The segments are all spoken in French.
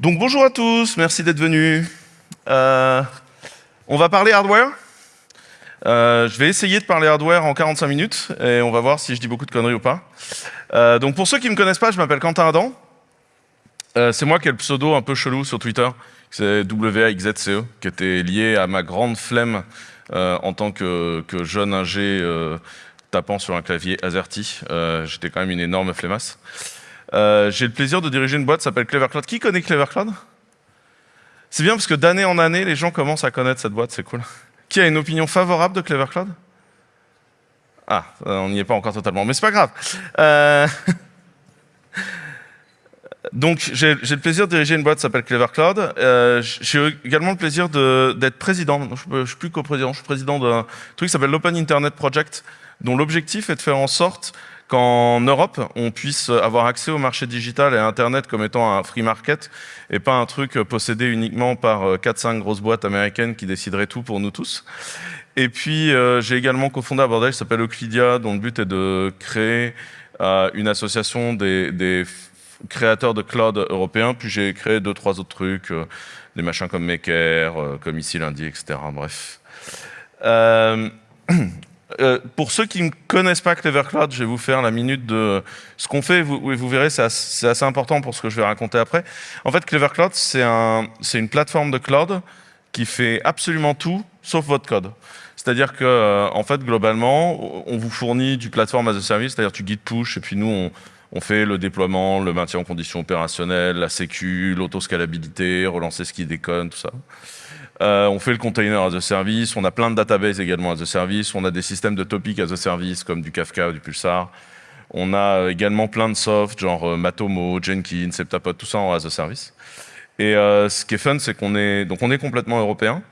Donc bonjour à tous, merci d'être venus. Euh, on va parler hardware. Euh, je vais essayer de parler hardware en 45 minutes et on va voir si je dis beaucoup de conneries ou pas. Euh, donc pour ceux qui ne me connaissent pas, je m'appelle Quentin Adam. C'est moi qui ai le pseudo un peu chelou sur Twitter, c'est WAXZCE, qui était lié à ma grande flemme en tant que, jeune ingé tapant sur un clavier AZERTY. J'étais quand même une énorme flemmasse. Euh, j'ai le plaisir de diriger une boîte qui s'appelle CleverCloud. Qui connaît CleverCloud C'est bien parce que d'année en année, les gens commencent à connaître cette boîte, c'est cool. Qui a une opinion favorable de CleverCloud Ah, on n'y est pas encore totalement, mais c'est pas grave. Euh... Donc, j'ai le plaisir de diriger une boîte qui s'appelle CleverCloud. Euh, j'ai également le plaisir d'être président. Je ne suis plus coprésident, je suis président d'un truc qui s'appelle l'Open Internet Project, dont l'objectif est de faire en sorte qu'en Europe, on puisse avoir accès au marché digital et à Internet comme étant un free market et pas un truc possédé uniquement par 4-5 euh, grosses boîtes américaines qui décideraient tout pour nous tous. Et puis, euh, j'ai également cofondé un bordel qui s'appelle Euclidia, dont le but est de créer euh, une association des, créateurs de cloud européens. Puis j'ai créé deux, trois autres trucs, des machins comme Maker, comme ici lundi, etc. Bref. Euh, pour ceux qui ne connaissent pas Clever Cloud, je vais vous faire la minute de ce qu'on fait. Vous, vous verrez, c'est assez, important pour ce que je vais raconter après. En fait, Clever Cloud, c'est un, une plateforme de cloud qui fait absolument tout sauf votre code. C'est-à-dire que, euh, en fait, globalement, on vous fournit du plateforme as a service, c'est-à-dire tu guides push, et puis nous, on, fait le déploiement, le maintien en conditions opérationnelles, la sécu, l'autoscalabilité, relancer ce qui déconne, tout ça. Euh, on fait le container as a service, on a plein de databases également as a service, on a des systèmes de topics as a service comme du Kafka ou du Pulsar. On a également plein de soft, genre euh, Matomo, Jenkins, Septapod, tout ça en as a service. Et euh, ce qui est fun, c'est qu'on est, donc on est complètement européen.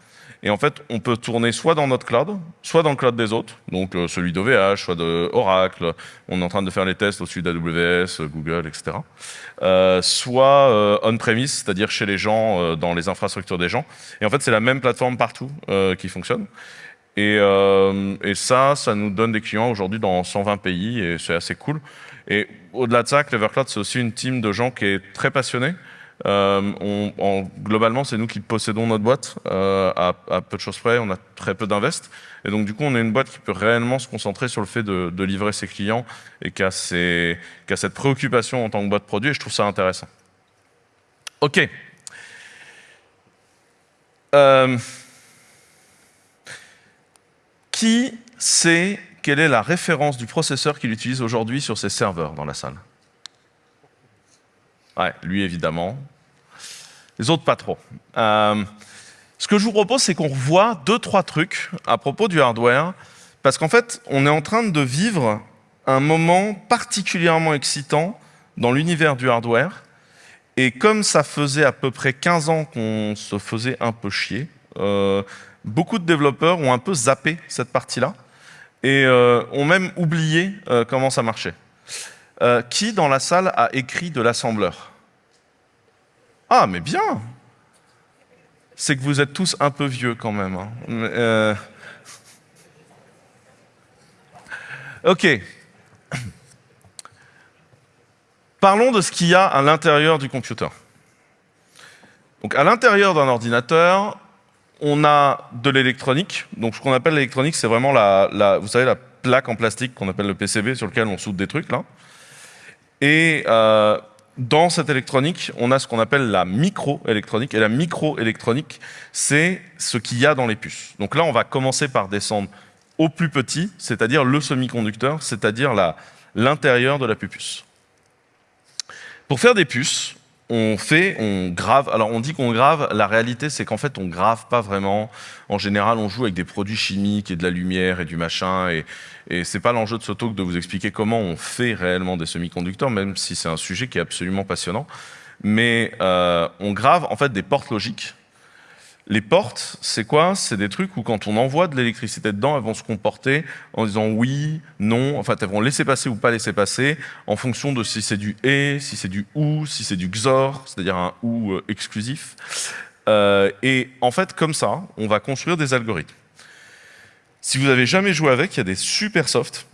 Et en fait, on peut tourner soit dans notre cloud, soit dans le cloud des autres, donc euh, celui d'OVH, soit de Oracle. On est en train de faire les tests au-dessus d'AWS, Google, etc. Euh, soit euh, on-premise, c'est-à-dire chez les gens, euh, dans les infrastructures des gens. Et en fait, c'est la même plateforme partout euh, qui fonctionne. Et, et, ça, ça nous donne des clients aujourd'hui dans 120 pays et c'est assez cool. Et au-delà de ça, Clever Cloud, c'est aussi une team de gens qui est très passionnée. Euh, globalement, c'est nous qui possédons notre boîte euh, à, peu de choses près. On a très peu d'invest. Et donc, du coup, on est une boîte qui peut réellement se concentrer sur le fait de, livrer ses clients et qui a, ses, qui a, cette préoccupation en tant que boîte produit. Et je trouve ça intéressant. OK. Euh, qui sait quelle est la référence du processeur qu'il utilise aujourd'hui sur ses serveurs dans la salle? Ouais, lui évidemment. Les autres pas trop. Euh, ce que je vous propose, c'est qu'on revoie deux, trois trucs à propos du hardware, parce qu'en fait, on est en train de vivre un moment particulièrement excitant dans l'univers du hardware, et comme ça faisait à peu près 15 ans qu'on se faisait un peu chier, euh, beaucoup de développeurs ont un peu zappé cette partie-là, et euh, ont même oublié comment ça marchait. Euh, qui dans la salle a écrit de l'assembleur? Ah, mais bien C'est que vous êtes tous un peu vieux quand même. Hein. Euh... Ok. Parlons de ce qu'il y a à l'intérieur du computer. Donc à l'intérieur d'un ordinateur, on a de l'électronique. Donc ce qu'on appelle l'électronique, c'est vraiment la, vous savez, la plaque en plastique qu'on appelle le PCB sur lequel on soude des trucs là. Et euh, dans cette électronique, on a ce qu'on appelle la microélectronique. Et la microélectronique, c'est ce qu'il y a dans les puces. Donc là, on va commencer par descendre au plus petit, c'est-à-dire le semi-conducteur, c'est-à-dire l'intérieur de la puce. Pour faire des puces, on fait, on grave. Alors on dit qu'on grave, la réalité c'est qu'en fait on grave pas vraiment. En général on joue avec des produits chimiques et de la lumière et du machin et, c'est pas l'enjeu de ce talk de vous expliquer comment on fait réellement des semi-conducteurs, même si c'est un sujet qui est absolument passionnant. Mais euh, on grave en fait des portes logiques les portes, c'est quoi? C'est des trucs où quand on envoie de l'électricité dedans, elles vont se comporter en disant oui, non, en fait elles vont laisser passer ou pas laisser passer en fonction de si c'est du et, si c'est du ou, si c'est du XOR, c'est-à-dire un ou euh, exclusif. Euh, et en fait, comme ça, on va construire des algorithmes. Si vous n'avez jamais joué avec, il y a des super softs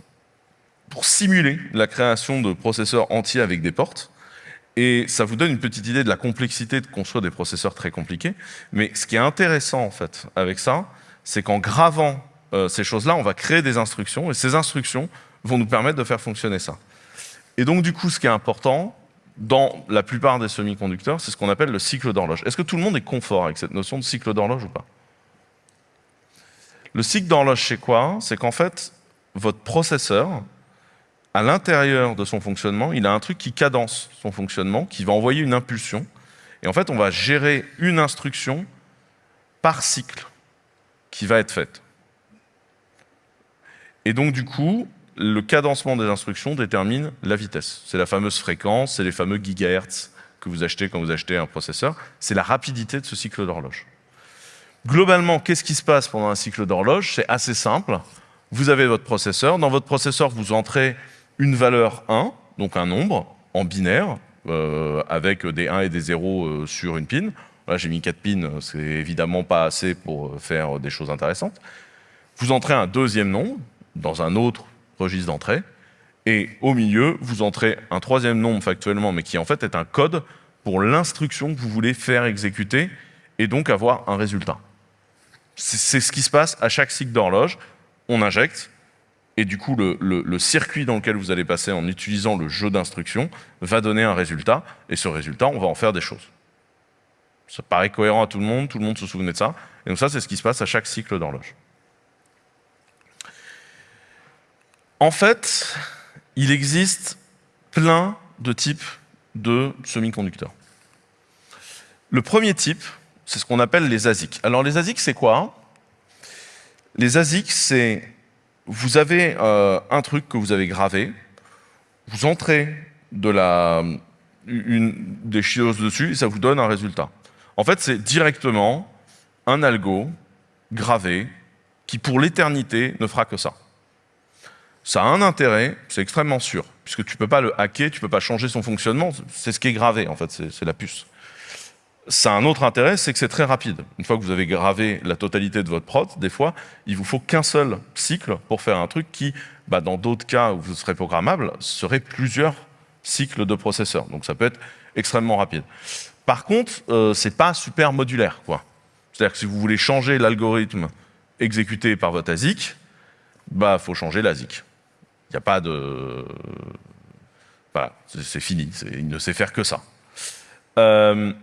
pour simuler la création de processeurs entiers avec des portes. Et ça vous donne une petite idée de la complexité de construire des processeurs très compliqués. Mais ce qui est intéressant en fait avec ça, c'est qu'en gravant euh, ces choses-là, on va créer des instructions et ces instructions vont nous permettre de faire fonctionner ça. Et donc du coup, ce qui est important, dans la plupart des semi-conducteurs, c'est ce qu'on appelle le cycle d'horloge. Est-ce que tout le monde est confort avec cette notion de cycle d'horloge ou pas? Le cycle d'horloge, c'est quoi? C'est qu'en fait, votre processeur, à l'intérieur de son fonctionnement, il a un truc qui cadence son fonctionnement, qui va envoyer une impulsion. Et en fait, on va gérer une instruction par cycle qui va être faite. Et donc, du coup, le cadencement des instructions détermine la vitesse. C'est la fameuse fréquence, c'est les fameux gigahertz que vous achetez quand vous achetez un processeur. C'est la rapidité de ce cycle d'horloge. Globalement, qu'est-ce qui se passe pendant un cycle d'horloge? C'est assez simple. Vous avez votre processeur. Dans votre processeur, vous entrez une valeur 1, donc un nombre, en binaire, euh, avec des 1 et des 0 euh, sur une pin. Là, j'ai mis 4 pins, c'est évidemment pas assez pour faire des choses intéressantes. Vous entrez un deuxième nombre dans un autre registre d'entrée, et au milieu, vous entrez un troisième nombre factuellement, mais qui en fait est un code pour l'instruction que vous voulez faire exécuter, et donc avoir un résultat. C'est ce qui se passe à chaque cycle d'horloge. On injecte, et du coup, le, circuit dans lequel vous allez passer en utilisant le jeu d'instructions va donner un résultat, et ce résultat, on va en faire des choses. Ça paraît cohérent à tout le monde, tout le monde se souvenait de ça, et donc ça, c'est ce qui se passe à chaque cycle d'horloge. En fait, il existe plein de types de semi-conducteurs. Le premier type, c'est ce qu'on appelle les ASIC. Alors les ASIC, c'est quoi? Les ASIC, c'est vous avez euh, un truc que vous avez gravé, vous entrez de la, une, des choses dessus et ça vous donne un résultat. En fait, c'est directement un algo gravé qui, pour l'éternité, ne fera que ça ça a un intérêt, c'est extrêmement sûr, puisque tu ne peux pas le hacker, tu ne peux pas changer son fonctionnement, c'est ce qui est gravé en fait, c'est la puce. Ça a un autre intérêt, c'est que c'est très rapide. Une fois que vous avez gravé la totalité de votre prod, des fois, il vous faut qu'un seul cycle pour faire un truc qui, bah, dans d'autres cas où vous serez programmable, serait plusieurs cycles de processeurs. Donc ça peut être extrêmement rapide. Par contre, euh, c'est pas super modulaire. C'est-à-dire que si vous voulez changer l'algorithme exécuté par votre ASIC, bah faut changer l'ASIC. Il n'y a pas de... Voilà, c'est fini, il ne sait faire que ça. Euh,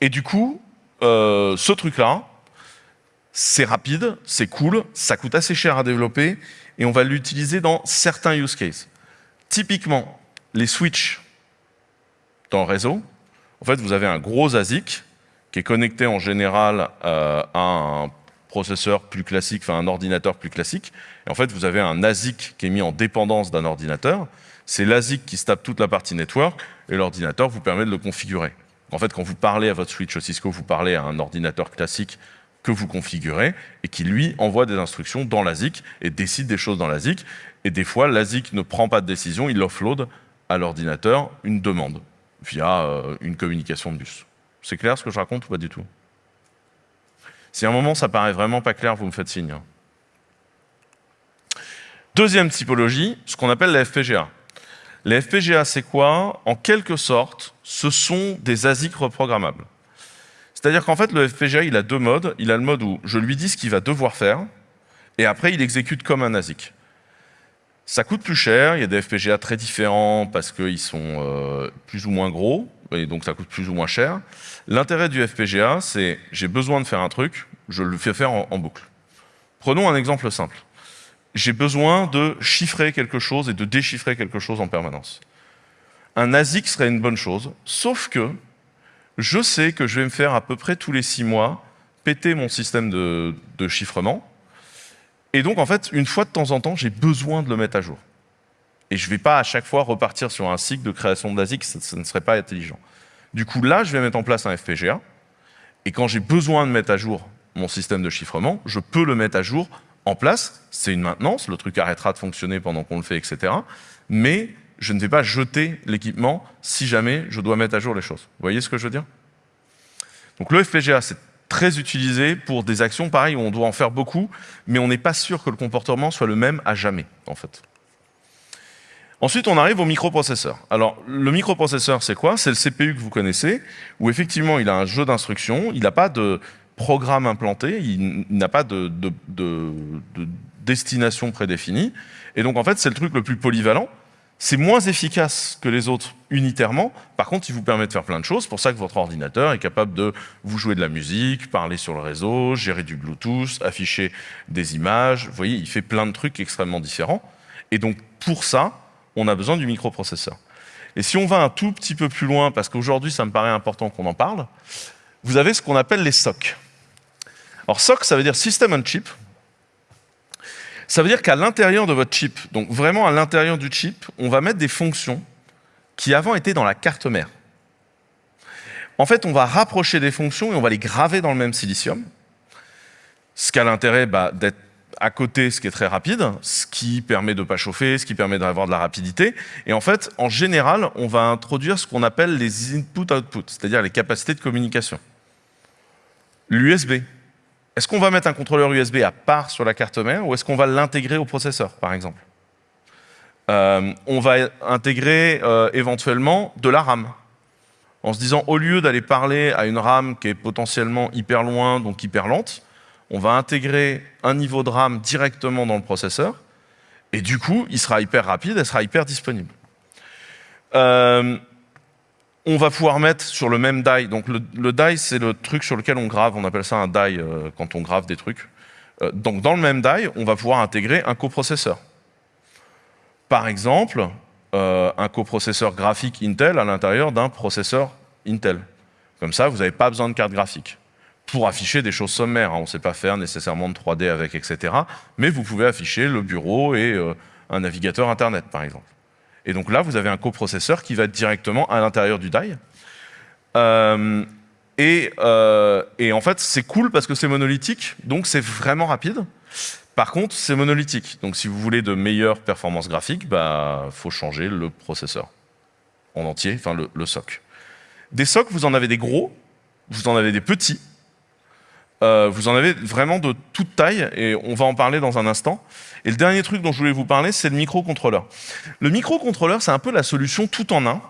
et du coup, euh, ce truc-là, c'est rapide, c'est cool, ça coûte assez cher à développer, et on va l'utiliser dans certains use cases. Typiquement, les switches dans le réseau, en fait, vous avez un gros ASIC qui est connecté en général euh, à un processeur plus classique, enfin un ordinateur plus classique. Et en fait, vous avez un ASIC qui est mis en dépendance d'un ordinateur. C'est l'ASIC qui se tape toute la partie network et l'ordinateur vous permet de le configurer. En fait, quand vous parlez à votre switch Cisco, vous parlez à un ordinateur classique que vous configurez et qui, lui, envoie des instructions dans l'ASIC et décide des choses dans l'ASIC. Et des fois, l'ASIC ne prend pas de décision, il offload à l'ordinateur une demande via euh, une communication de bus. C'est clair ce que je raconte ou pas du tout? Si à un moment ça paraît vraiment pas clair, vous me faites signe. Deuxième typologie, ce qu'on appelle les FPGA. Les FPGA, c'est quoi? En quelque sorte, ce sont des ASIC reprogrammables. C'est-à-dire qu'en fait, le FPGA, il a deux modes. Il a le mode où je lui dis ce qu'il va devoir faire, et après, il exécute comme un ASIC. Ça coûte plus cher, il y a des FPGA très différents parce qu'ils sont euh, plus ou moins gros, et donc ça coûte plus ou moins cher. L'intérêt du FPGA, c'est j'ai besoin de faire un truc, je le fais faire en, boucle. Prenons un exemple simple. J'ai besoin de chiffrer quelque chose et de déchiffrer quelque chose en permanence. Un ASIC serait une bonne chose, sauf que je sais que je vais me faire à peu près tous les six mois péter mon système de, chiffrement. Et donc, en fait, une fois de temps en temps, j'ai besoin de le mettre à jour. Et je ne vais pas à chaque fois repartir sur un cycle de création d'ASIC, ça, ça ne serait pas intelligent. Du coup, là, je vais mettre en place un FPGA. Et quand j'ai besoin de mettre à jour mon système de chiffrement, je peux le mettre à jour en place. C'est une maintenance, le truc arrêtera de fonctionner pendant qu'on le fait, etc. Mais je ne vais pas jeter l'équipement si jamais je dois mettre à jour les choses. Vous voyez ce que je veux dire? Donc le FPGA, c'est très utilisé pour des actions pareilles où on doit en faire beaucoup, mais on n'est pas sûr que le comportement soit le même à jamais, en fait. Ensuite, on arrive au microprocesseur. Alors, le microprocesseur, c'est quoi? C'est le CPU que vous connaissez, où effectivement, il a un jeu d'instructions, il n'a pas de programme implanté, il n'a pas de, de, destination prédéfinie. Et donc, en fait, c'est le truc le plus polyvalent. C'est moins efficace que les autres unitairement. Par contre, il vous permet de faire plein de choses. C'est pour ça que votre ordinateur est capable de vous jouer de la musique, parler sur le réseau, gérer du Bluetooth, afficher des images. Vous voyez, il fait plein de trucs extrêmement différents. Et donc, pour ça, on a besoin du microprocesseur. Et si on va un tout petit peu plus loin, parce qu'aujourd'hui, ça me paraît important qu'on en parle, vous avez ce qu'on appelle les SOC. Alors SOC, ça veut dire System on Chip. Ça veut dire qu'à l'intérieur de votre chip, donc vraiment à l'intérieur du chip, on va mettre des fonctions qui avant étaient dans la carte mère. En fait, on va rapprocher des fonctions et on va les graver dans le même silicium, ce qui a l'intérêt bah, d'être à côté, ce qui est très rapide, ce qui permet de ne pas chauffer, ce qui permet d'avoir de la rapidité. Et en fait, en général, on va introduire ce qu'on appelle les input-output, c'est-à-dire les capacités de communication. L'USB. Est-ce qu'on va mettre un contrôleur USB à part sur la carte mère ou est-ce qu'on va l'intégrer au processeur, par exemple? Euh, On va intégrer euh, éventuellement de la RAM. En se disant, au lieu d'aller parler à une RAM qui est potentiellement hyper loin, donc hyper lente, on va intégrer un niveau de RAM directement dans le processeur, et du coup, il sera hyper rapide, elle sera hyper disponible. Euh, on va pouvoir mettre sur le même die, donc le, die c'est le truc sur lequel on grave, on appelle ça un die euh, quand on grave des trucs. Euh, donc dans le même die, on va pouvoir intégrer un coprocesseur. Par exemple, un coprocesseur graphique Intel à l'intérieur d'un processeur Intel. Comme ça, vous n'avez pas besoin de carte graphique pour afficher des choses sommaires. Hein. On ne sait pas faire nécessairement de 3D avec, etc. Mais vous pouvez afficher le bureau et euh, un navigateur Internet, par exemple. Et donc là, vous avez un coprocesseur qui va directement à l'intérieur du die. Euh, et, euh, et, en fait, c'est cool parce que c'est monolithique, donc c'est vraiment rapide. Par contre, c'est monolithique. Donc si vous voulez de meilleures performances graphiques, bah, faut changer le processeur en entier, enfin le, le SOC. Des SOC, vous en avez des gros, vous en avez des petits, euh, vous en avez vraiment de toute taille et on va en parler dans un instant. Et le dernier truc dont je voulais vous parler, c'est le microcontrôleur. Le microcontrôleur, c'est un peu la solution tout en un.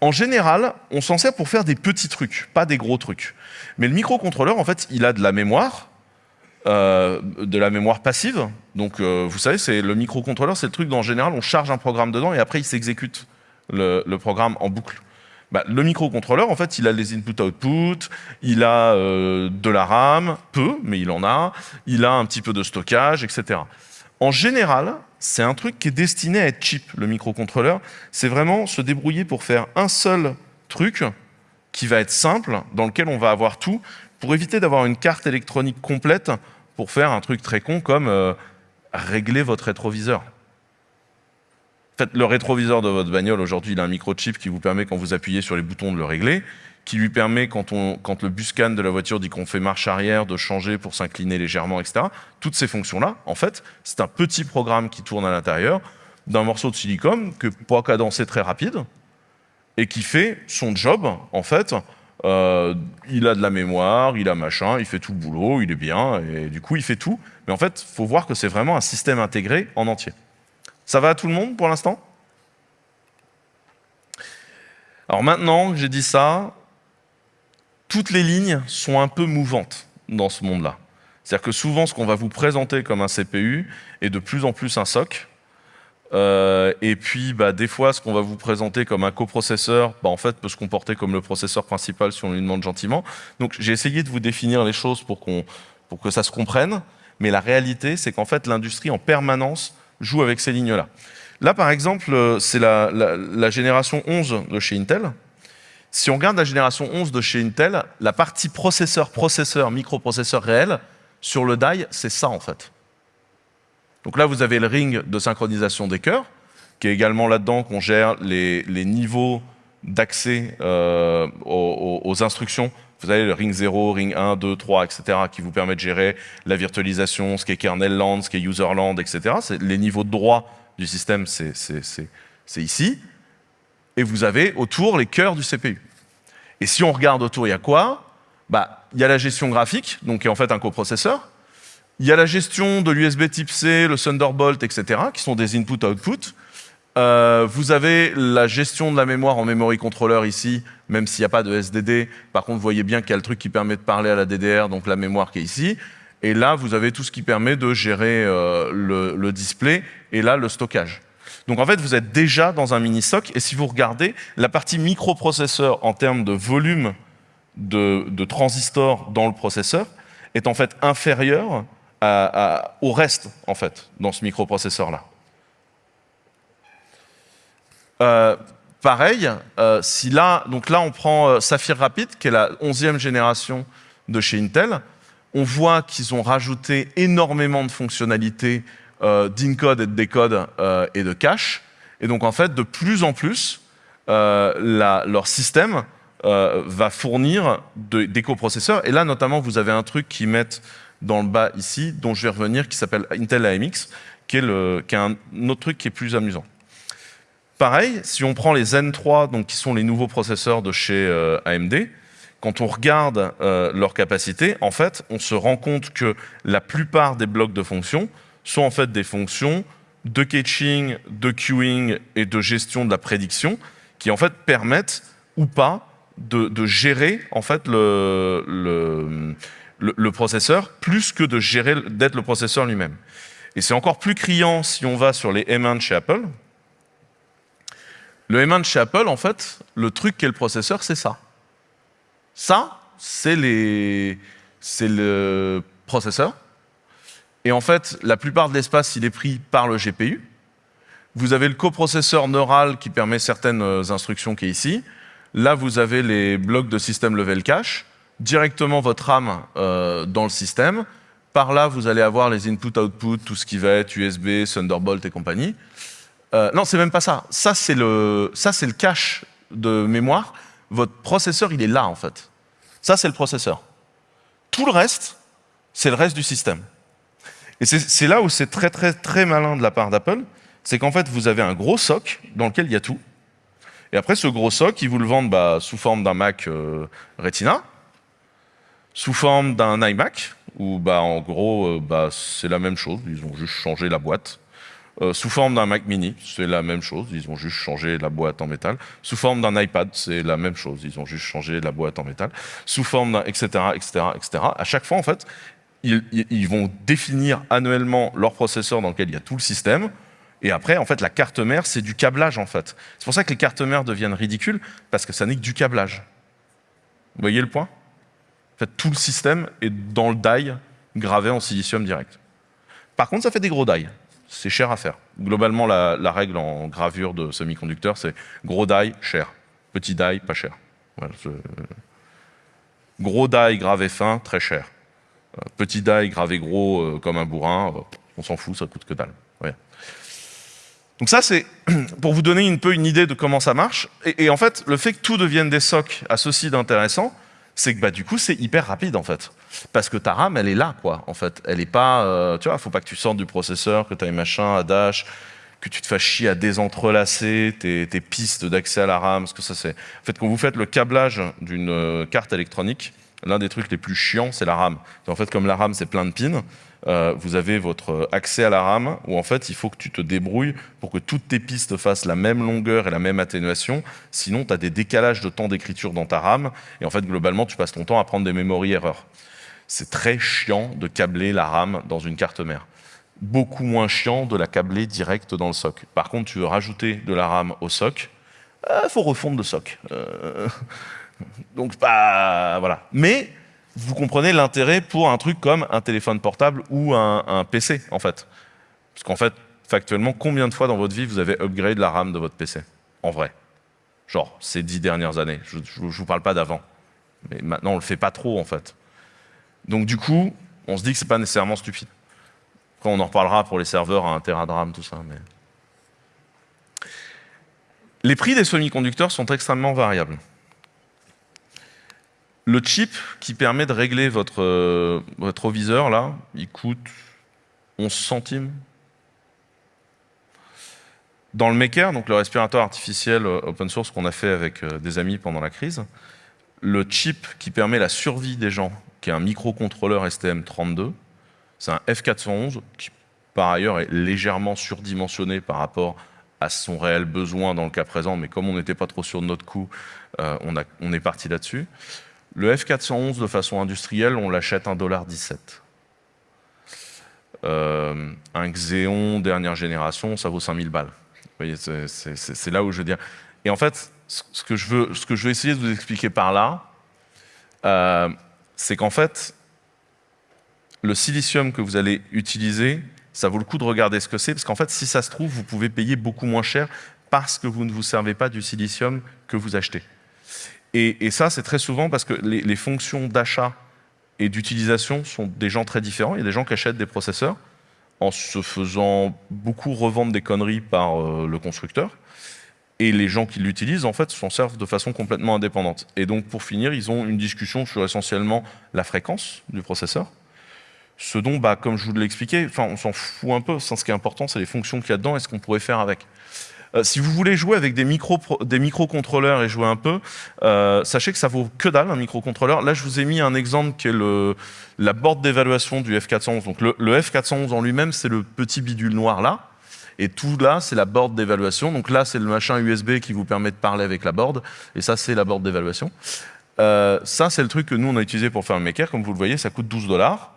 En général, on s'en sert pour faire des petits trucs, pas des gros trucs. Mais le microcontrôleur, en fait, il a de la mémoire, euh, de la mémoire passive. Donc, euh, vous savez, c'est le microcontrôleur, c'est le truc dont en général, on charge un programme dedans et après, il s'exécute le programme en boucle. Bah, le microcontrôleur, en fait, il a les input-output, il a euh, de la RAM, peu, mais il en a, il a un petit peu de stockage, etc. En général, c'est un truc qui est destiné à être cheap, le microcontrôleur. C'est vraiment se débrouiller pour faire un seul truc qui va être simple, dans lequel on va avoir tout, pour éviter d'avoir une carte électronique complète pour faire un truc très con comme euh, régler votre rétroviseur. Le rétroviseur de votre bagnole, aujourd'hui, il a un microchip qui vous permet, quand vous appuyez sur les boutons, de le régler, qui lui permet, quand le buscan de la voiture dit qu'on fait marche arrière, de changer pour s'incliner légèrement, etc. Toutes ces fonctions-là, en fait, c'est un petit programme qui tourne à l'intérieur d'un morceau de silicone que pas cadencer très rapide et qui fait son job, en fait. Euh, il a de la mémoire, il a machin, il fait tout le boulot, il est bien, et du coup, il fait tout. Mais en fait, il faut voir que c'est vraiment un système intégré en entier. Ça va à tout le monde pour l'instant? Alors maintenant que j'ai dit ça, toutes les lignes sont un peu mouvantes dans ce monde-là. C'est-à-dire que souvent, ce qu'on va vous présenter comme un CPU est de plus en plus un SOC. Euh, et puis, bah, des fois, ce qu'on va vous présenter comme un coprocesseur, bah, en fait, peut se comporter comme le processeur principal si on lui demande gentiment. Donc, j'ai essayé de vous définir les choses pour, pour que ça se comprenne. Mais la réalité, c'est qu'en fait, l'industrie, en permanence, joue avec ces lignes-là. Là, par exemple, euh, c'est la, génération 11 de chez Intel. Si on regarde la génération 11 de chez Intel, la partie processeur, processeur, microprocesseur réel, sur le die, c'est ça en fait. Donc là, vous avez le ring de synchronisation des cœurs, qui est également là-dedans qu'on gère les, niveaux d'accès euh, aux, instructions vous avez le ring 0, ring 1, 2, 3, etc., qui vous permet de gérer la virtualisation, ce qui est kernel land, ce qui est user land, etc. Les niveaux de droit du système, c'est ici. Et vous avez autour les cœurs du CPU. Et si on regarde autour, il y a quoi? Bah, Il y a la gestion graphique, donc qui est en fait un coprocesseur. Il y a la gestion de l'USB type C, le Thunderbolt, etc., qui sont des input-output. Euh, vous avez la gestion de la mémoire en memory controller ici, même s'il n'y a pas de SDD. Par contre, vous voyez bien qu'il y a le truc qui permet de parler à la DDR, donc la mémoire qui est ici. Et là, vous avez tout ce qui permet de gérer euh, le, le, display et là, le stockage. Donc en fait, vous êtes déjà dans un mini-stock. Et si vous regardez, la partie microprocesseur en termes de volume de, de transistors dans le processeur est en fait inférieure à, à, au reste, en fait, dans ce microprocesseur-là. Euh, pareil, euh, si là, donc là on prend euh, Saphir Rapid, qui est la 11e génération de chez Intel, on voit qu'ils ont rajouté énormément de fonctionnalités euh, d'encode et de décode et de cache. Et donc en fait, de plus en plus, leur système va fournir de, des coprocesseurs. Et là, notamment, vous avez un truc qu'ils mettent dans le bas ici, dont je vais revenir, qui s'appelle Intel AMX, qui est un autre truc qui est plus amusant. Pareil, si on prend les Zen3, donc qui sont les nouveaux processeurs de chez euh, AMD, quand on regarde euh, leur capacité, en fait, on se rend compte que la plupart des blocs de fonctions sont en fait des fonctions de caching, de queuing et de gestion de la prédiction qui en fait permettent ou pas de, gérer en fait le processeur plus que de gérer d'être le processeur lui-même. Et c'est encore plus criant si on va sur les M1 de chez Apple, le M1 de chez Apple, en fait, le truc qu'est le processeur, c'est ça. Ça, c'est le processeur. Et en fait, la plupart de l'espace, il est pris par le GPU. Vous avez le coprocesseur neural qui permet certaines euh, instructions qui est ici. Là, vous avez les blocs de système level cache, directement votre RAM euh, dans le système. Par là, vous allez avoir les input-output, tout ce qui va être USB, Thunderbolt et compagnie. Euh, non, c'est même pas ça. Ça, c'est le, cache de mémoire. Votre processeur, il est là, en fait. Ça, c'est le processeur. Tout le reste, c'est le reste du système. Et c'est là où c'est très, très, très malin de la part d'Apple. C'est qu'en fait, vous avez un gros soc dans lequel il y a tout. Et après, ce gros soc, ils vous le vendent bah, sous forme d'un Mac euh, Retina, sous forme d'un iMac, où bah, en gros, euh, bah, c'est la même chose. Ils ont juste changé la boîte. Euh, sous forme d'un Mac mini, c'est la même chose, ils ont juste changé la boîte en métal. Sous forme d'un iPad, c'est la même chose, ils ont juste changé la boîte en métal. Sous forme d'un etc., etc., etc. À chaque fois, en fait, ils, ils, vont définir annuellement leur processeur dans lequel il y a tout le système. Et après, en fait, la carte mère, c'est du câblage, en fait. C'est pour ça que les cartes mères deviennent ridicules, parce que ça n'est que du câblage. Vous voyez le point? En fait, tout le système est dans le die gravé en silicium direct. Par contre, ça fait des gros die c'est cher à faire. Globalement, la, règle en gravure de semi-conducteurs, c'est gros die, cher. Petit die, pas cher. Voilà, gros die gravé fin, très cher. Euh, petit die gravé gros euh, comme un bourrin, euh, on s'en fout, ça coûte que dalle. Donc ça, c'est pour vous donner un peu une idée de comment ça marche. Et, en fait, le fait que tout devienne des socs à ceci d'intéressant, c'est que bah, du coup, c'est hyper rapide en fait. Parce que ta RAM, elle est là, quoi, en fait. Elle est pas, euh, tu vois, faut pas que tu sortes du processeur, que tu aies machin à dash, que tu te fasses chier à désentrelacer tes, tes pistes d'accès à la RAM, parce que ça c'est... En fait, quand vous faites le câblage d'une euh, carte électronique, l'un des trucs les plus chiants, c'est la RAM. En fait, comme la RAM, c'est plein de pins, euh, vous avez votre accès à la RAM où en fait il faut que tu te débrouilles pour que toutes tes pistes fassent la même longueur et la même atténuation. Sinon, tu as des décalages de temps d'écriture dans ta RAM et en fait globalement tu passes ton temps à prendre des memory erreurs. C'est très chiant de câbler la RAM dans une carte mère. Beaucoup moins chiant de la câbler direct dans le SOC. Par contre, tu veux rajouter de la RAM au SOC, il euh, faut refondre le SOC. Euh, donc, bah, voilà. Mais vous comprenez l'intérêt pour un truc comme un téléphone portable ou un, PC, en fait. Parce qu'en fait, factuellement, combien de fois dans votre vie vous avez upgrade la RAM de votre PC En vrai? Genre, ces dix dernières années. Je ne vous parle pas d'avant. Mais maintenant, on le fait pas trop, en fait. Donc du coup, on se dit que c'est pas nécessairement stupide. Après, on en reparlera pour les serveurs à 1 Tera de RAM, tout ça. Mais... Les prix des semi-conducteurs sont extrêmement variables. Le chip qui permet de régler votre, euh, votre viseur, là, il coûte 11 centimes. Dans le Maker, donc le respirateur artificiel euh, open source qu'on a fait avec euh, des amis pendant la crise, le chip qui permet la survie des gens, qui est un microcontrôleur STM32, c'est un F411 qui par ailleurs est légèrement surdimensionné par rapport à son réel besoin dans le cas présent, mais comme on n'était pas trop sûr de notre coût, euh, on, est parti là-dessus. Le F411, de façon industrielle, on l'achète 1,17$. Euh, un Xeon dernière génération, ça vaut 5000 balles. C'est là où je veux dire. Et en fait, ce que je veux, ce que je veux essayer de vous expliquer par là, euh, c'est qu'en fait, le silicium que vous allez utiliser, ça vaut le coup de regarder ce que c'est, parce qu'en fait, si ça se trouve, vous pouvez payer beaucoup moins cher parce que vous ne vous servez pas du silicium que vous achetez. Et, ça, c'est très souvent parce que les, fonctions d'achat et d'utilisation sont des gens très différents. Il y a des gens qui achètent des processeurs en se faisant beaucoup revendre des conneries par euh, le constructeur. Et les gens qui l'utilisent, en fait, s'en servent de façon complètement indépendante. Et donc, pour finir, ils ont une discussion sur essentiellement la fréquence du processeur, ce dont, bah, comme je vous l'ai expliqué, on s'en fout un peu. Ce qui est important, c'est les fonctions qu'il y a dedans et ce qu'on pourrait faire avec. Euh, si vous voulez jouer avec des, micro, des microcontrôleurs et jouer un peu, euh, sachez que ça vaut que dalle un microcontrôleur. Là, je vous ai mis un exemple qui est la board d'évaluation du F411. Donc le, le F411 en lui-même, c'est le petit bidule noir là. Et tout là, c'est la board d'évaluation. Donc là, c'est le machin USB qui vous permet de parler avec la board. Et ça, c'est la board d'évaluation. Euh, ça, c'est le truc que nous, on a utilisé pour faire le maker. Comme vous le voyez, ça coûte 12 dollars.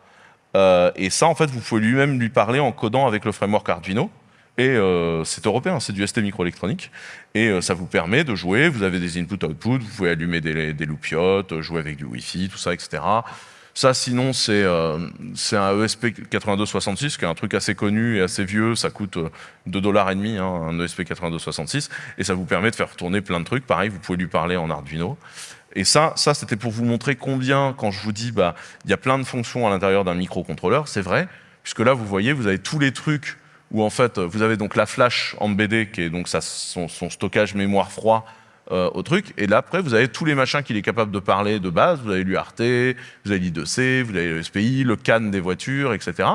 Et ça, en fait, vous pouvez lui-même lui parler en codant avec le framework Arduino. Et euh, c'est européen, c'est du ST microélectronique. Et euh, ça vous permet de jouer, vous avez des input-output, vous pouvez allumer des, des loupiottes, jouer avec du Wi-Fi, tout ça, etc. Ça, sinon, c'est un ESP8266, qui est un truc assez connu et assez vieux. Ça coûte 2 dollars et demi, hein, un ESP8266. Et ça vous permet de faire tourner plein de trucs. Pareil, vous pouvez lui parler en Arduino. Et ça, ça c'était pour vous montrer combien, quand je vous dis, bah, il y a plein de fonctions à l'intérieur d'un microcontrôleur, c'est vrai, puisque là, vous voyez, vous avez tous les trucs où en fait, vous avez donc la flash en BD, qui est donc son, stockage mémoire froid euh, au truc, et là, après, vous avez tous les machins qu'il est capable de parler de base, vous avez l'UART, vous avez l'I2C, vous avez le SPI, le CAN des voitures, etc.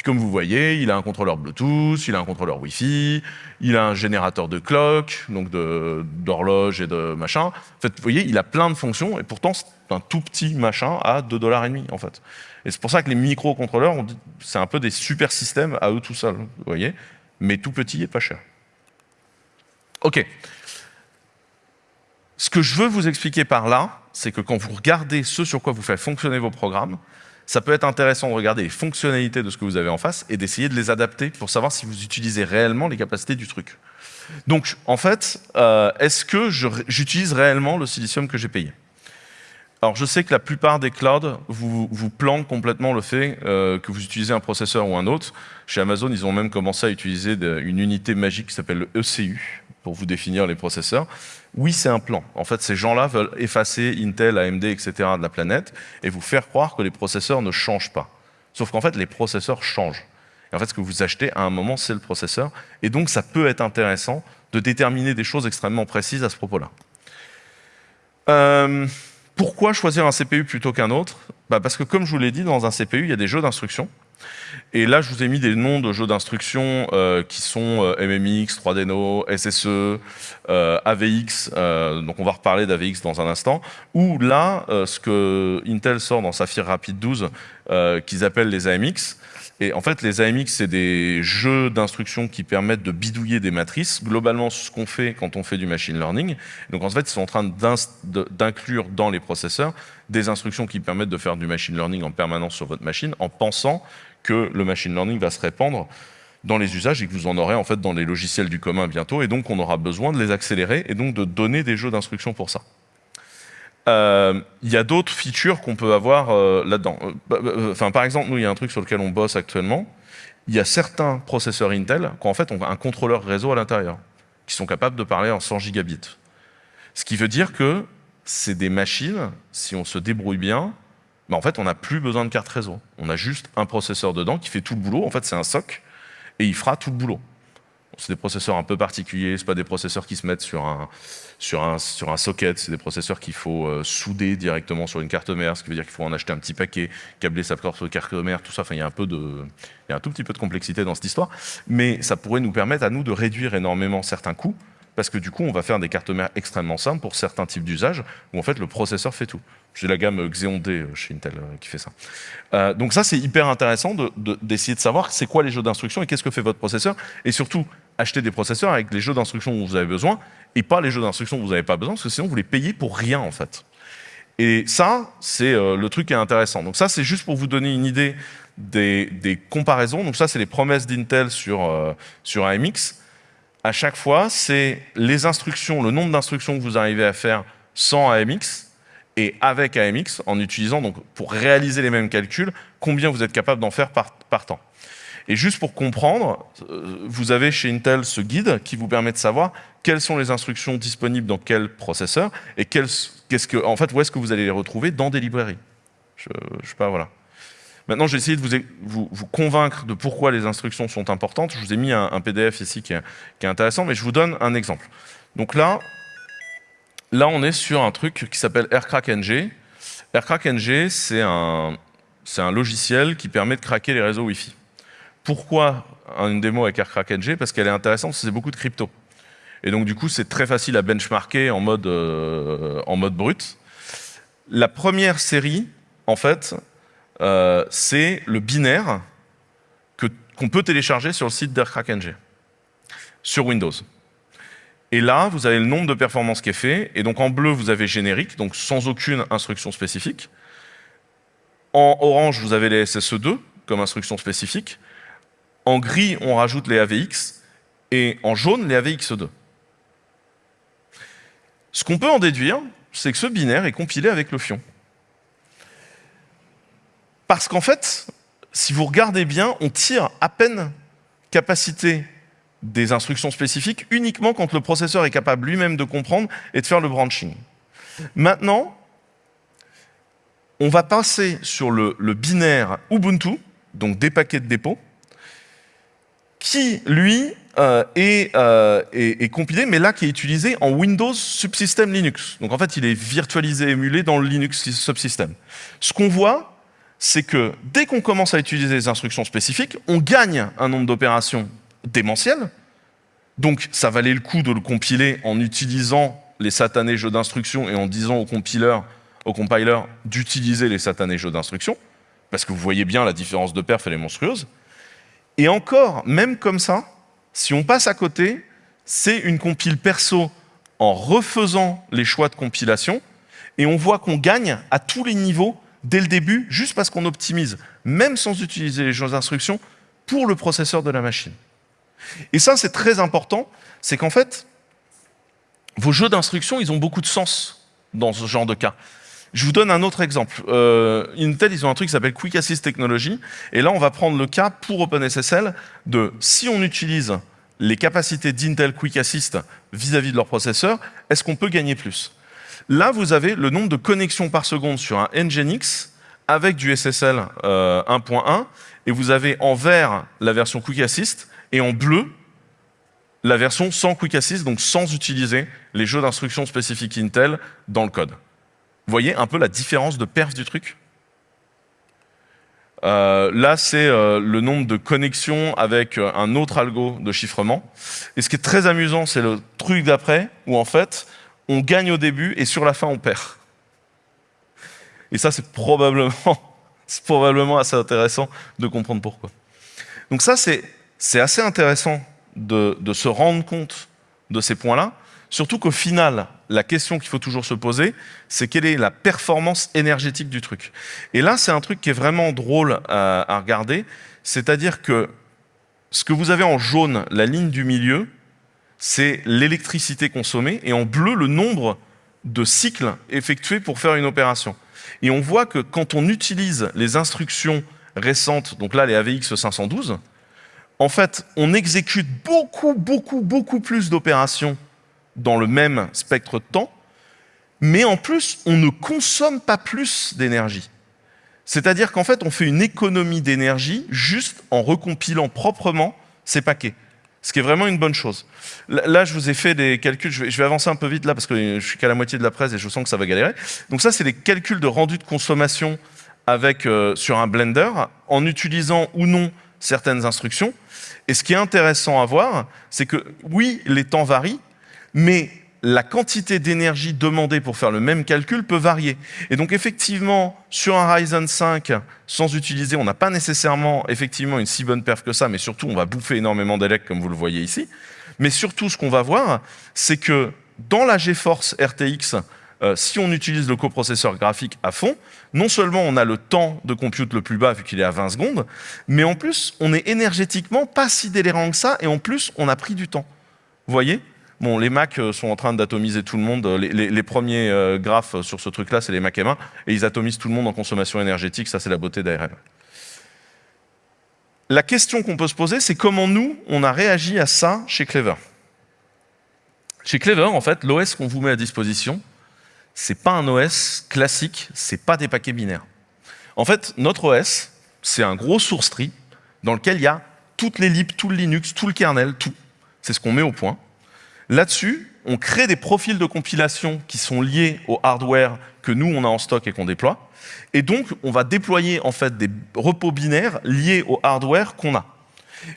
Puis comme vous voyez, il a un contrôleur Bluetooth, il a un contrôleur Wi-Fi, il a un générateur de clock, donc d'horloge et de machin. En fait, vous voyez, il a plein de fonctions et pourtant c'est un tout petit machin à 2,5$ en fait. Et c'est pour ça que les microcontrôleurs, c'est un peu des super systèmes à eux tout seuls, vous voyez, mais tout petit et pas cher. Ok. Ce que je veux vous expliquer par là, c'est que quand vous regardez ce sur quoi vous faites fonctionner vos programmes, ça peut être intéressant de regarder les fonctionnalités de ce que vous avez en face et d'essayer de les adapter pour savoir si vous utilisez réellement les capacités du truc. Donc, en fait, euh, est-ce que j'utilise réellement le silicium que j'ai payé? Alors je sais que la plupart des clouds vous, vous plantent complètement le fait euh, que vous utilisez un processeur ou un autre. Chez Amazon, ils ont même commencé à utiliser une unité magique qui s'appelle le ECU pour vous définir les processeurs. Oui, c'est un plan. En fait, ces gens-là veulent effacer Intel, AMD, etc. de la planète et vous faire croire que les processeurs ne changent pas. Sauf qu'en fait, les processeurs changent. Et en fait, ce que vous achetez à un moment, c'est le processeur. Et donc, ça peut être intéressant de déterminer des choses extrêmement précises à ce propos-là. Euh, pourquoi choisir un CPU plutôt qu'un autre? Bah Parce que, comme je vous l'ai dit, dans un CPU, il y a des jeux d'instructions. Et là, je vous ai mis des noms de jeux d'instruction euh, qui sont euh, MMX, 3DNO, SSE, euh, AVX, donc on va reparler d'AVX dans un instant, ou là, ce que Intel sort dans Saphir Rapid 12, qu'ils appellent les AMX, et en fait, les AMX, c'est des jeux d'instructions qui permettent de bidouiller des matrices. Globalement, ce qu'on fait quand on fait du machine learning. Donc en fait, ils sont en train d'inclure dans les processeurs des instructions qui permettent de faire du machine learning en permanence sur votre machine en pensant que le machine learning va se répandre dans les usages et que vous en aurez en fait dans les logiciels du commun bientôt. Et donc, on aura besoin de les accélérer et donc de donner des jeux d'instructions pour ça. Euh, il y a d'autres features qu'on peut avoir euh, là-dedans. Euh, bah, bah, enfin, par exemple, nous, il y a un truc sur lequel on bosse actuellement. Il y a certains processeurs Intel qui en fait ont un contrôleur réseau à l'intérieur, qui sont capables de parler en 100 gigabits. Ce qui veut dire que c'est des machines, si on se débrouille bien, bah, en fait, on n'a plus besoin de carte réseau. On a juste un processeur dedans qui fait tout le boulot. En fait, c'est un SOC et il fera tout le boulot. C'est des processeurs un peu particuliers, ce pas des processeurs qui se mettent sur un, sur un, sur un socket, c'est des processeurs qu'il faut euh, souder directement sur une carte mère, ce qui veut dire qu'il faut en acheter un petit paquet, câbler sa carte mère, tout ça. Enfin, il y a un peu de, il y a un tout petit peu de complexité dans cette histoire, mais ça pourrait nous permettre à nous de réduire énormément certains coûts, parce que du coup, on va faire des cartes mères extrêmement simples pour certains types d'usages, où en fait le processeur fait tout. J'ai la gamme Xeon D chez Intel euh, qui fait ça. Euh, donc ça, c'est hyper intéressant d'essayer de, savoir c'est quoi les jeux d'instruction et qu'est-ce que fait votre processeur, et surtout, acheter des processeurs avec les jeux d'instructions dont vous avez besoin et pas les jeux d'instructions dont vous n'avez pas besoin, parce que sinon vous les payez pour rien en fait. Et ça, c'est euh, le truc qui est intéressant. Donc ça, c'est juste pour vous donner une idée des, comparaisons. Donc ça, c'est les promesses d'Intel sur, euh, sur AMX. À chaque fois, c'est les instructions, le nombre d'instructions que vous arrivez à faire sans AMX et avec AMX, en utilisant, donc pour réaliser les mêmes calculs, combien vous êtes capable d'en faire par, temps. Et juste pour comprendre, euh, vous avez chez Intel ce guide qui vous permet de savoir quelles sont les instructions disponibles dans quel processeur et en fait, où est-ce que vous allez les retrouver dans des librairies. Je, je sais pas, voilà. Maintenant, j'ai essayé de vous, convaincre de pourquoi les instructions sont importantes. Je vous ai mis un, PDF ici qui est, intéressant, mais je vous donne un exemple. Donc là, là on est sur un truc qui s'appelle AirCrackNG. AirCrackNG, c'est un, logiciel qui permet de craquer les réseaux Wi-Fi. Pourquoi une démo avec AirCrackNG Parce qu'elle est intéressante, c'est beaucoup de crypto. Et donc du coup, c'est très facile à benchmarker en mode, euh, en mode brut. La première série, en fait, euh, c'est le binaire qu'on peut télécharger sur le site d'AirCrackNG, sur Windows. Et là, vous avez le nombre de performances qui est fait, et donc en bleu, vous avez générique, donc sans aucune instruction spécifique. En orange, vous avez les SSE2 comme instruction spécifique. En gris, on rajoute les AVX, et en jaune, les AVX2. Ce qu'on peut en déduire, c'est que ce binaire est compilé avec le fion. Parce qu'en fait, si vous regardez bien, on tire à peine capacité des instructions spécifiques uniquement quand le processeur est capable lui-même de comprendre et de faire le branching. Maintenant, on va passer sur le, binaire Ubuntu, donc des paquets de dépôt, qui, lui, euh, euh, est, compilé, mais là qui est utilisé en Windows Subsystem Linux. Donc en fait, il est virtualisé, émulé dans le Linux Subsystem. Ce qu'on voit, c'est que dès qu'on commence à utiliser des instructions spécifiques, on gagne un nombre d'opérations démentiel. Donc ça valait le coup de le compiler en utilisant les satanés jeux d'instructions et en disant au compiler, au compiler d'utiliser les satanés jeux d'instructions, parce que vous voyez bien la différence de perf, elle est monstrueuse. Et encore, même comme ça, si on passe à côté, c'est une compile perso en refaisant les choix de compilation, et on voit qu'on gagne à tous les niveaux dès le début, juste parce qu'on optimise, même sans utiliser les jeux d'instruction, pour le processeur de la machine. Et ça, c'est très important, c'est qu'en fait, vos jeux d'instruction, ils ont beaucoup de sens dans ce genre de cas. Je vous donne un autre exemple. Euh, Intel, ils ont un truc qui s'appelle Quick Assist Technology, et là, on va prendre le cas pour OpenSSL de si on utilise les capacités d'Intel Quick Assist vis-à-vis -vis de leur processeur, est-ce qu'on peut gagner plus? Là, vous avez le nombre de connexions par seconde sur un Nginx avec du SSL 1.1 euh, et vous avez en vert la version Quick Assist et en bleu la version sans Quick Assist, donc sans utiliser les jeux d'instructions spécifiques Intel dans le code. Vous voyez un peu la différence de perf du truc? Euh, là, c'est euh, le nombre de connexions avec un autre algo de chiffrement. Et ce qui est très amusant, c'est le truc d'après, où en fait, on gagne au début et sur la fin, on perd. Et ça, c'est probablement, assez intéressant de comprendre pourquoi. Donc ça, c'est assez intéressant de, se rendre compte de ces points-là, surtout qu'au final, la question qu'il faut toujours se poser, c'est quelle est la performance énergétique du truc. Et là, c'est un truc qui est vraiment drôle à, à regarder, c'est-à-dire que ce que vous avez en jaune, la ligne du milieu, c'est l'électricité consommée, et en bleu, le nombre de cycles effectués pour faire une opération. Et on voit que quand on utilise les instructions récentes, donc là les AVX 512, en fait, on exécute beaucoup, beaucoup, beaucoup plus d'opérations dans le même spectre de temps, mais en plus, on ne consomme pas plus d'énergie. C'est-à-dire qu'en fait, on fait une économie d'énergie juste en recompilant proprement ces paquets ce qui est vraiment une bonne chose. Là, je vous ai fait des calculs, je vais, avancer un peu vite là parce que je suis qu'à la moitié de la presse et je sens que ça va galérer. Donc ça, c'est des calculs de rendu de consommation avec, euh, sur un Blender, en utilisant ou non certaines instructions. Et ce qui est intéressant à voir, c'est que oui, les temps varient, mais la quantité d'énergie demandée pour faire le même calcul peut varier. Et donc effectivement, sur un Ryzen 5, sans utiliser, on n'a pas nécessairement effectivement une si bonne perf que ça, mais surtout on va bouffer énormément d'élec comme vous le voyez ici. Mais surtout ce qu'on va voir, c'est que dans la GeForce RTX, euh, si on utilise le coprocesseur graphique à fond, non seulement on a le temps de compute le plus bas vu qu'il est à 20 secondes, mais en plus on est énergétiquement pas si délirant que ça, et en plus on a pris du temps. Vous voyez? Les Mac euh, sont en train d'atomiser tout le monde. Les, premiers euh, graphes sur ce truc-là, c'est les Mac M1, et ils atomisent tout le monde en consommation énergétique. Ça, c'est la beauté d'ARM. La question qu'on peut se poser, c'est comment nous, on a réagi à ça chez Clever? Chez Clever, en fait, l'OS qu'on vous met à disposition, c'est pas un OS classique, c'est pas des paquets binaires. En fait, notre OS, c'est un gros source tree dans lequel il y a toutes les libs, tout le Linux, tout le kernel, tout. C'est ce qu'on met au point. Là-dessus, on crée des profils de compilation qui sont liés au hardware que nous, on a en stock et qu'on déploie. Et donc, on va déployer en fait des repos binaires liés au hardware qu'on a.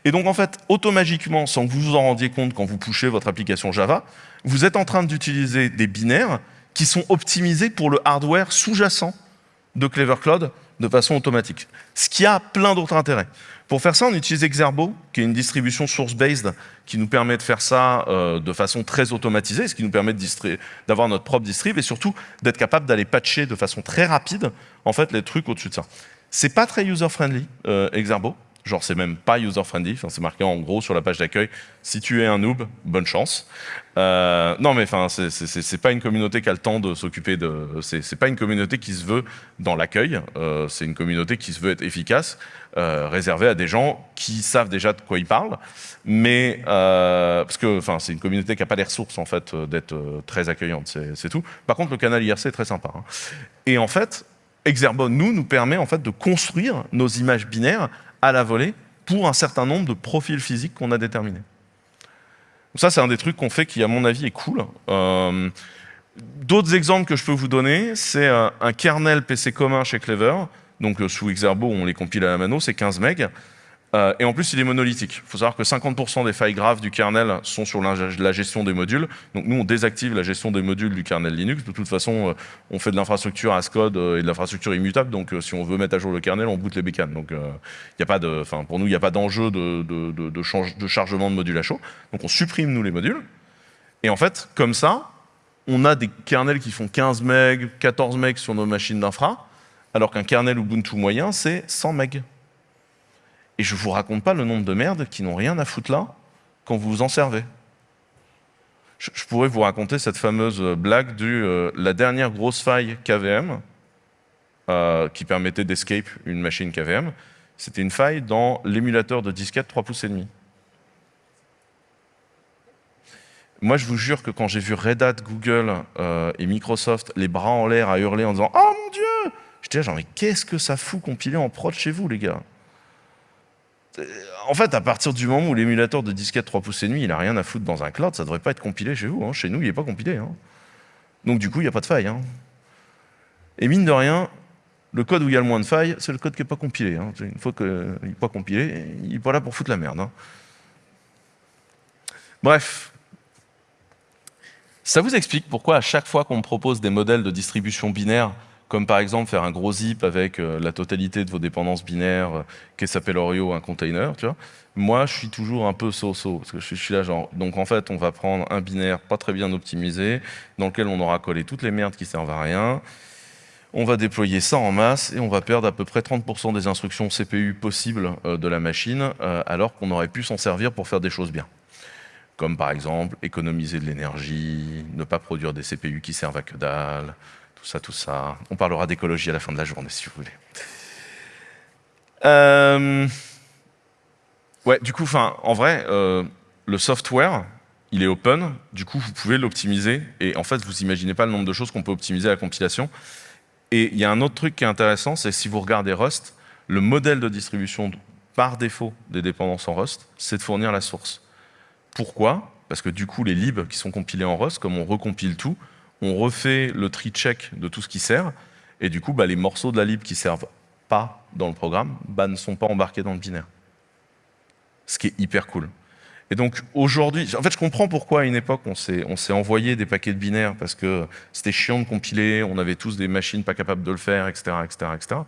Et donc, en fait, automatiquement, sans que vous vous en rendiez compte quand vous pushez votre application Java, vous êtes en train d'utiliser des binaires qui sont optimisés pour le hardware sous-jacent de Clever Cloud de façon automatique. Ce qui a plein d'autres intérêts. Pour faire ça, on utilise Exerbo, qui est une distribution source-based qui nous permet de faire ça euh, de façon très automatisée, ce qui nous permet d'avoir notre propre distrib et surtout d'être capable d'aller patcher de façon très rapide en fait, les trucs au-dessus de ça. C'est pas très user-friendly, euh, Exerbo. Genre, c'est même pas user-friendly. C'est marqué en gros sur la page d'accueil. Si tu es un noob, bonne chance. Euh, non, mais enfin, c'est pas une communauté qui a le temps de s'occuper de. C'est pas une communauté qui se veut dans l'accueil. Euh, c'est une communauté qui se veut être efficace, euh, réservée à des gens qui savent déjà de quoi ils parlent. Mais parce que, enfin, c'est une communauté qui n'a pas les ressources en fait d'être très accueillante. C'est tout. Par contre, le canal IRC est très sympa. Hein. Et en fait, Exerbon, nous, nous permet en fait de construire nos images binaires à la volée pour un certain nombre de profils physiques qu'on a déterminés. Ça, c'est un des trucs qu'on fait qui, à mon avis, est cool. Euh, d'autres exemples que je peux vous donner, c'est un, kernel PC commun chez Clever. Donc, euh, sous Exerbo, on les compile à la mano, c'est 15 MB. Euh, et en plus, il est monolithique. Il faut savoir que 50% des failles graves du kernel sont sur la gestion des modules. Donc nous, on désactive la gestion des modules du kernel Linux. De toute façon, euh, on fait de l'infrastructure ASCODE euh, et de l'infrastructure immutable. Donc si on veut mettre à jour le kernel, on boot les bécanes. Donc pour nous, il n'y a pas d'enjeu de, de, de, chargement de modules à chaud. Donc on supprime, nous, les modules. Et en fait, comme ça, on a des kernels qui font 15 MB, 14 MB sur nos machines d'infra, alors qu'un kernel Ubuntu moyen, c'est 100 MB. Et je ne vous raconte pas le nombre de merdes qui n'ont rien à foutre là quand vous vous en servez. Je, pourrais vous raconter cette fameuse blague du euh, la dernière grosse faille KVM euh, qui permettait d'escape une machine KVM. C'était une faille dans l'émulateur de disquette 3 pouces et demi. Moi, je vous jure que quand j'ai vu Red Hat, Google euh, et Microsoft les bras en l'air à hurler en disant « Oh mon Dieu !» J'étais là genre « Mais qu'est-ce que ça fout compiler en prod chez vous, les gars ?» Euh, en fait, à partir du moment où l'émulateur de disquette 3 pouces et demi, il n'a rien à foutre dans un cloud, ça ne devrait pas être compilé chez vous. Hein. Chez nous, il n'est pas compilé. Hein. Donc du coup, il n'y a pas de faille. Hein. Et mine de rien, le code où il y a le moins de failles, c'est le code qui n'est pas compilé. Une fois qu'il n'est pas compilé, il n'est pas là pour foutre la merde. Bref. Ça vous explique pourquoi à chaque fois qu'on me propose des modèles de distribution binaire comme par exemple faire un gros zip avec euh, la totalité de vos dépendances binaires, euh, qui s'appelle Oreo, un container. Moi, je suis toujours un peu so-so, parce que je suis, là genre, donc en fait, on va prendre un binaire pas très bien optimisé, dans lequel on aura collé toutes les merdes qui servent à rien, on va déployer ça en masse et on va perdre à peu près 30% des instructions CPU possibles euh, de la machine, alors qu'on aurait pu s'en servir pour faire des choses bien. Comme par exemple, économiser de l'énergie, ne pas produire des CPU qui servent à que dalle, On parlera d'écologie à la fin de la journée, si vous voulez. Euh, ouais, du coup, en vrai, euh, le software, il est open, du coup, vous pouvez l'optimiser, et en fait, vous imaginez pas le nombre de choses qu'on peut optimiser à la compilation. Et il y a un autre truc qui est intéressant, c'est si vous regardez Rust, le modèle de distribution par défaut des dépendances en Rust, c'est de fournir la source. Pourquoi? Parce que du coup, les libs qui sont compilés en Rust, comme on recompile tout, on refait le tree check de tout ce qui sert, et du coup, bah, les morceaux de la lib qui servent pas dans le programme bah, ne sont pas embarqués dans le binaire. Ce qui est hyper cool. Et donc aujourd'hui, en fait, je comprends pourquoi à une époque on s'est envoyé des paquets de binaires parce que c'était chiant de compiler, on avait tous des machines pas capables de le faire, etc., etc., etc.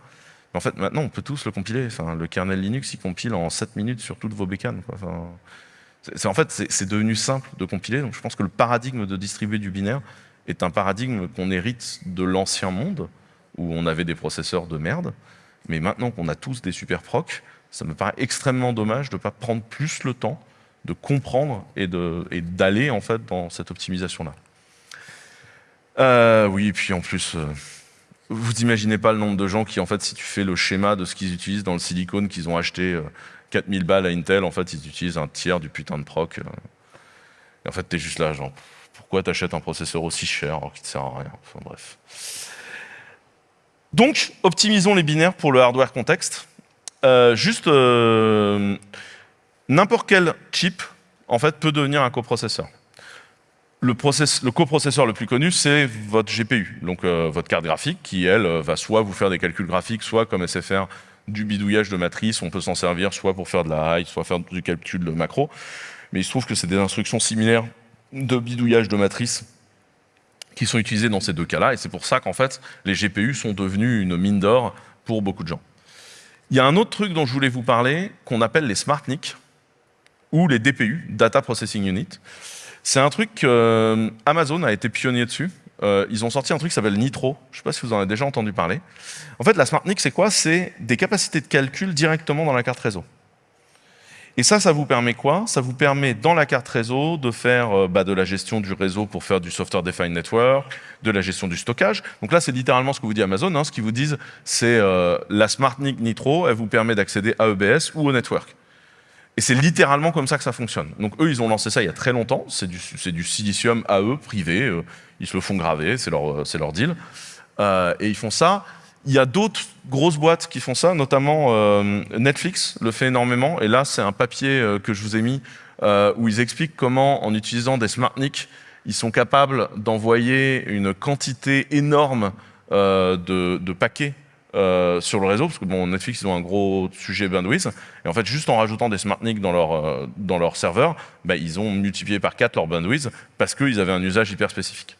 Mais en fait, maintenant, on peut tous le compiler. Le kernel Linux, il compile en 7 minutes sur toutes vos bécanes. Enfin, en fait, c'est devenu simple de compiler. Donc, je pense que le paradigme de distribuer du binaire est un paradigme qu'on hérite de l'ancien monde, où on avait des processeurs de merde. Mais maintenant qu'on a tous des super procs, ça me paraît extrêmement dommage de ne pas prendre plus le temps de comprendre et d'aller en fait dans cette optimisation-là. Euh, oui, et puis en plus, euh, vous n'imaginez pas le nombre de gens qui, en fait, si tu fais le schéma de ce qu'ils utilisent dans le silicone qu'ils ont acheté 4000 euh, balles à Intel, en fait, ils utilisent un tiers du putain de proc. et en fait, tu es juste là, genre, pourquoi tu achètes un processeur aussi cher alors qu'il ne sert à rien Enfin bref. Donc, optimisons les binaires pour le hardware contexte. juste n'importe quel chip en fait, peut devenir un coprocesseur. Le, coprocesseur le plus connu, c'est votre GPU, donc euh, votre carte graphique, qui, elle, euh, va soit vous faire des calculs graphiques, soit comme SFR, du bidouillage de matrice. On peut s'en servir soit pour faire de la high, soit faire du calcul de macro. Mais il se trouve que c'est des instructions similaires de bidouillage de matrice qui sont utilisées dans ces deux cas-là. Et c'est pour ça qu'en fait, les GPU sont devenus une mine d'or pour beaucoup de gens. Il y a un autre truc dont je voulais vous parler, qu'on appelle les SmartNIC ou les DPU, Data Processing Unit. C'est un truc euh, Amazon a été pionnier dessus. Euh, ils ont sorti un truc qui s'appelle Nitro. Je ne sais pas si vous en avez déjà entendu parler. En fait, la SmartNIC, c'est quoi? C'est des capacités de calcul directement dans la carte réseau. Et ça, ça vous permet quoi? Ça vous permet, dans la carte réseau, de faire euh, bah, de la gestion du réseau pour faire du Software Defined Network, de la gestion du stockage. Donc là, c'est littéralement ce que vous dit Amazon. Hein. Ce qu'ils vous disent, c'est la SmartNIC Nitro, elle vous permet d'accéder à EBS ou au network. Et c'est littéralement comme ça que ça fonctionne. Donc eux, ils ont lancé ça il y a très longtemps. C'est du, silicium à eux, privé. Euh, ils se le font graver, c'est leur, deal. Euh, et ils font ça. Il y a d'autres grosses boîtes qui font ça, notamment euh, Netflix le fait énormément. Et là, c'est un papier que je vous ai mis où ils expliquent comment, en utilisant des SmartNIC, ils sont capables d'envoyer une quantité énorme de, paquets euh, sur le réseau, parce que bon, Netflix, ils ont un gros sujet bandwidth, et en fait, juste en rajoutant des SmartNIC dans leur, euh, dans serveur, bah, ils ont multiplié par 4 leur bandwidth, parce qu'ils avaient un usage hyper spécifique.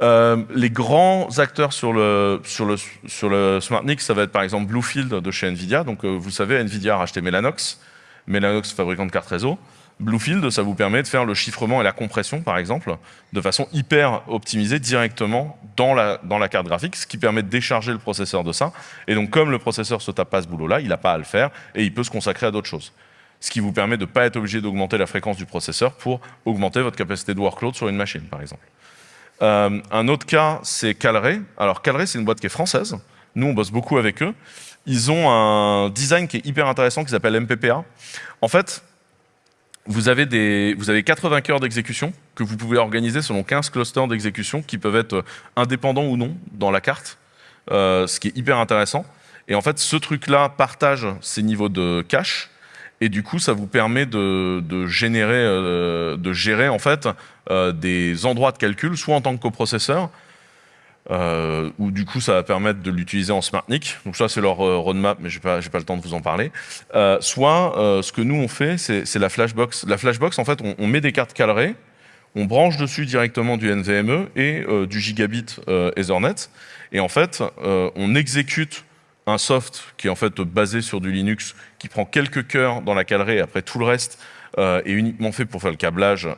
Euh, les grands acteurs sur le, sur le, sur le SmartNIC, ça va être par exemple Bluefield de chez NVIDIA. Donc vous savez, NVIDIA a racheté Mellanox, Mellanox fabricant de cartes réseau. Bluefield, ça vous permet de faire le chiffrement et la compression, par exemple, de façon hyper optimisée directement dans la, dans la carte graphique, ce qui permet de décharger le processeur de ça. Et donc, comme le processeur se tape pas ce boulot-là, il n'a pas à le faire et il peut se consacrer à d'autres choses. Ce qui vous permet de ne pas être obligé d'augmenter la fréquence du processeur pour augmenter votre capacité de workload sur une machine, par exemple. Euh, un autre cas, c'est Calray. Alors, Calray, c'est une boîte qui est française. Nous, on bosse beaucoup avec eux. Ils ont un design qui est hyper intéressant qui s'appelle MPPA. En fait, vous avez, des, vous avez 80 cœurs d'exécution que vous pouvez organiser selon 15 clusters d'exécution qui peuvent être indépendants ou non dans la carte, euh, ce qui est hyper intéressant. Et en fait, ce truc-là partage ces niveaux de cache, et du coup, ça vous permet de, générer, euh, de gérer en fait euh, des endroits de calcul, soit en tant que coprocesseur, euh, où du coup ça va permettre de l'utiliser en SmartNIC. Donc ça c'est leur euh, roadmap, mais je n'ai pas, pas, le temps de vous en parler. Soit ce que nous on fait, c'est la Flashbox. La Flashbox, en fait, on, met des cartes calrées, on branche dessus directement du NVMe et du gigabit Ethernet, et en fait on exécute un soft qui est en fait basé sur du Linux, qui prend quelques cœurs dans la calerie, et après tout le reste est uniquement fait pour faire le câblage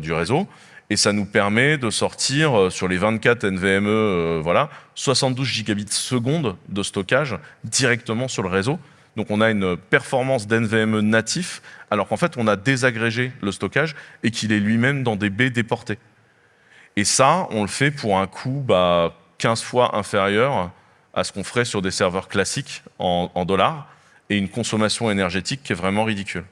du réseau et ça nous permet de sortir euh, sur les 24 NVMe, euh, voilà, 72 gigabits seconde de stockage directement sur le réseau. Donc on a une performance d'NVMe natif, alors qu'en fait on a désagrégé le stockage et qu'il est lui-même dans des baies déportées. Et ça, on le fait pour un coût bah, 15 fois inférieur à ce qu'on ferait sur des serveurs classiques en, dollars et une consommation énergétique qui est vraiment ridicule.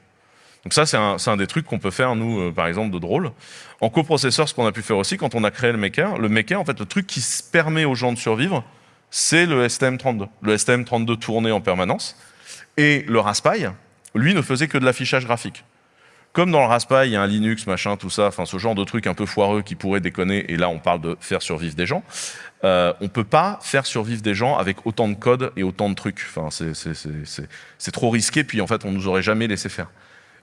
Donc ça, c'est un, des trucs qu'on peut faire, nous, euh, par exemple, de drôle. En coprocesseur, ce qu'on a pu faire aussi, quand on a créé le Maker, le Maker, en fait, le truc qui permet aux gens de survivre, c'est le STM32. Le STM32 tournait en permanence. Et le Raspberry, lui, ne faisait que de l'affichage graphique. Comme dans le Raspberry, il y a un Linux, machin, tout ça, enfin ce genre de truc un peu foireux qui pourrait déconner, et là on parle de faire survivre des gens, euh, on ne peut pas faire survivre des gens avec autant de code et autant de trucs. Enfin, c'est trop risqué, puis en fait on nous aurait jamais laissé faire.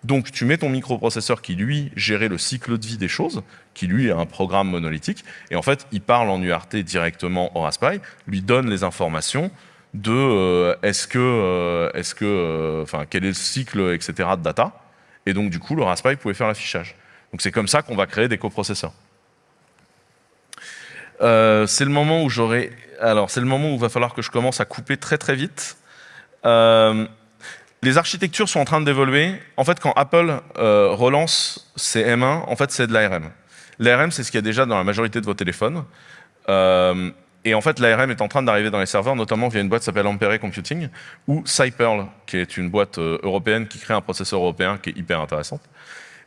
Donc tu mets ton microprocesseur qui lui gérait le cycle de vie des choses, qui lui est un programme monolithique, et en fait il parle en URT directement au Raspberry, lui donne les informations de euh, est-ce que, euh, est-ce que, euh, enfin quel est le cycle, etc. de data, et donc du coup le Raspberry pouvait faire l'affichage. Donc c'est comme ça qu'on va créer des coprocesseurs. c'est le moment où j'aurai, alors c'est le moment où il va falloir que je commence à couper très très vite. Les architectures sont en train d'évoluer. En fait, quand Apple euh, relance ses M1, en fait, c'est de l'ARM. L'ARM, c'est ce qu'il y a déjà dans la majorité de vos téléphones. Euh, et en fait, l'ARM est en train d'arriver dans les serveurs, notamment via une boîte qui s'appelle Ampere Computing, ou Cyperl, qui est une boîte euh, européenne qui crée un processeur européen qui est hyper intéressante.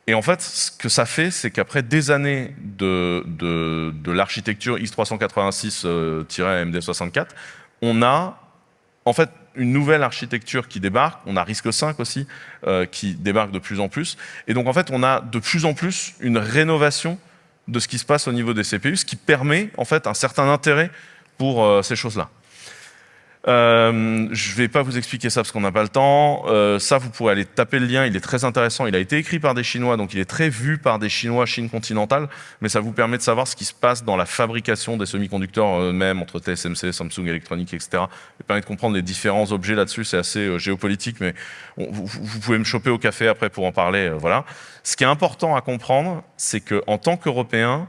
Et en fait, ce que ça fait, c'est qu'après des années de, de, l'architecture x386-AMD64, on a en fait une nouvelle architecture qui débarque, on a risque 5 aussi, euh, qui débarque de plus en plus. Et donc en fait, on a de plus en plus une rénovation de ce qui se passe au niveau des CPU, ce qui permet en fait un certain intérêt pour euh, ces choses-là. Euh, je vais pas vous expliquer ça parce qu'on n'a pas le temps. Euh, ça, vous pourrez aller taper le lien, il est très intéressant. Il a été écrit par des Chinois, donc il est très vu par des Chinois, Chine continentale, mais ça vous permet de savoir ce qui se passe dans la fabrication des semi-conducteurs eux-mêmes, entre TSMC, Samsung Electronics, etc. Ça permet de comprendre les différents objets là-dessus, c'est assez euh, géopolitique, mais vous, pouvez me choper au café après pour en parler. voilà. Ce qui est important à comprendre, c'est qu'en tant qu'Européens,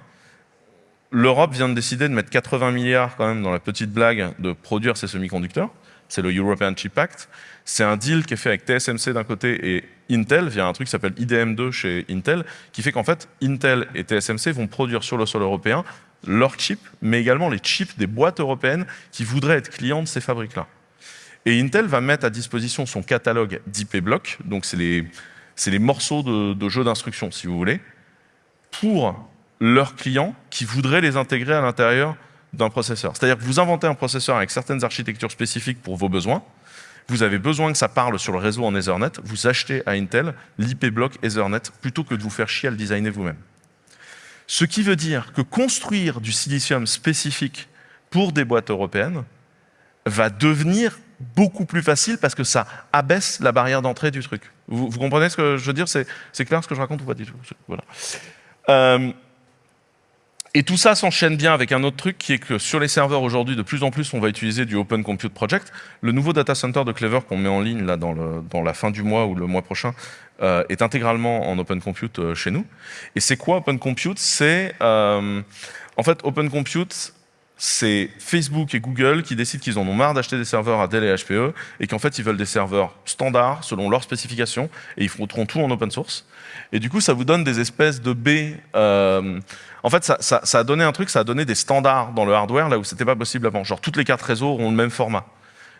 L'Europe vient de décider de mettre 80 milliards quand même dans la petite blague de produire ces semi-conducteurs. C'est le European Chip Act. C'est un deal qui est fait avec TSMC d'un côté et Intel via un truc qui s'appelle IDM2 chez Intel, qui fait qu'en fait, Intel et TSMC vont produire sur le sol européen leurs chips, mais également les chips des boîtes européennes qui voudraient être clients de ces fabriques-là. Et Intel va mettre à disposition son catalogue d'IP blocs, donc c'est les, morceaux de, de jeux d'instruction, si vous voulez, pour leurs clients qui voudraient les intégrer à l'intérieur d'un processeur. C'est-à-dire que vous inventez un processeur avec certaines architectures spécifiques pour vos besoins, vous avez besoin que ça parle sur le réseau en Ethernet, vous achetez à Intel l'IP block Ethernet plutôt que de vous faire chier à le designer vous-même. Ce qui veut dire que construire du silicium spécifique pour des boîtes européennes va devenir beaucoup plus facile parce que ça abaisse la barrière d'entrée du truc. Vous, comprenez ce que je veux dire? C'est clair ce que je raconte ou pas du tout? Voilà. Euh, et tout ça s'enchaîne bien avec un autre truc qui est que sur les serveurs aujourd'hui, de plus en plus, on va utiliser du Open Compute Project. Le nouveau data center de Clever qu'on met en ligne là dans, la fin du mois ou le mois prochain euh, est intégralement en Open Compute euh, chez nous. Et c'est quoi Open Compute? C'est euh, en fait Open Compute, c'est Facebook et Google qui décident qu'ils en ont marre d'acheter des serveurs à Dell et HPE et qu'en fait ils veulent des serveurs standards selon leurs spécifications et ils feront tout en open source. Et du coup, ça vous donne des espèces de baies en fait, ça, a donné un truc, ça a donné des standards dans le hardware là où c'était pas possible avant. Genre toutes les cartes réseau ont le même format.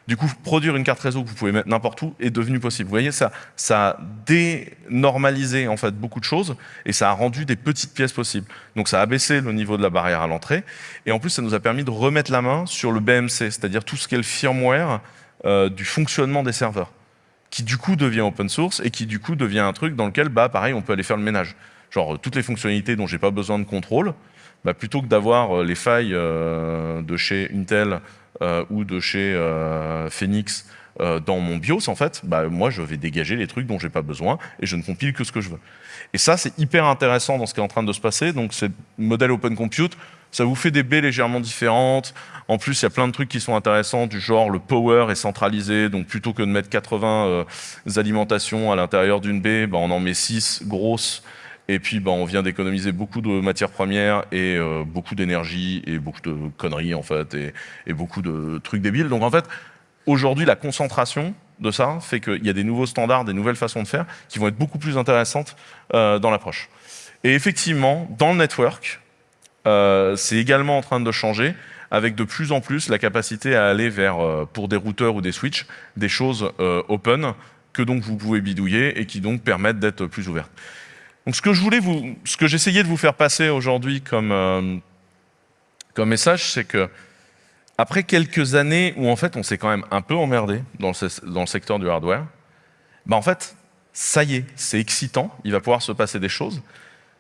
Du coup, produire une carte réseau que vous pouvez mettre n'importe où est devenu possible. Vous voyez, ça, ça a dénormalisé en fait beaucoup de choses et ça a rendu des petites pièces possibles. Donc ça a baissé le niveau de la barrière à l'entrée et en plus ça nous a permis de remettre la main sur le BMC, c'est-à-dire tout ce qui est le firmware euh, du fonctionnement des serveurs, qui du coup devient open source et qui du coup devient un truc dans lequel, bah pareil, on peut aller faire le ménage genre toutes les fonctionnalités dont j'ai pas besoin de contrôle, bah, plutôt que d'avoir euh, les failles euh, de chez Intel ou de chez Phoenix dans mon BIOS, en fait, bah, moi, je vais dégager les trucs dont j'ai pas besoin et je ne compile que ce que je veux. Et ça, c'est hyper intéressant dans ce qui est en train de se passer. Donc, ce modèle Open Compute, ça vous fait des baies légèrement différentes. En plus, il y a plein de trucs qui sont intéressants, du genre le power est centralisé, donc plutôt que de mettre 80 alimentations à l'intérieur d'une baie, bah, on en met 6 grosses et puis, bah, on vient d'économiser beaucoup de matières premières et euh, beaucoup d'énergie et beaucoup de conneries, en fait, et, beaucoup de trucs débiles. Donc, en fait, aujourd'hui, la concentration de ça fait qu'il y a des nouveaux standards, des nouvelles façons de faire qui vont être beaucoup plus intéressantes euh, dans l'approche. Et effectivement, dans le network, euh, c'est également en train de changer avec de plus en plus la capacité à aller vers, pour des routeurs ou des switches, des choses open que donc vous pouvez bidouiller et qui donc permettent d'être plus ouvertes. Donc ce que je voulais vous, ce que j'essayais de vous faire passer aujourd'hui comme, euh, comme message, c'est que après quelques années où en fait on s'est quand même un peu emmerdé dans le, dans le secteur du hardware, bah en fait, ça y est, c'est excitant, il va pouvoir se passer des choses.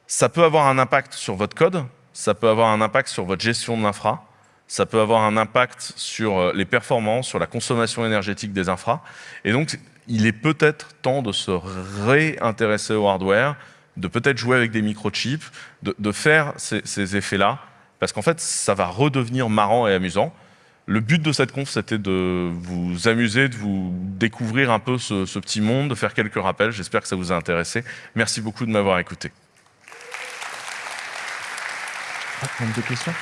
Ça peut avoir un impact sur votre code, ça peut avoir un impact sur votre gestion de l'infra, ça peut avoir un impact sur euh, les performances, sur la consommation énergétique des infras. Et donc, il est peut-être temps de se réintéresser au hardware, de peut-être jouer avec des microchips, de, de faire ces, ces effets-là, parce qu'en fait, ça va redevenir marrant et amusant. Le but de cette conf, c'était de vous amuser, de vous découvrir un peu ce, ce petit monde, de faire quelques rappels. J'espère que ça vous a intéressé. Merci beaucoup de m'avoir écouté. Ah, de questions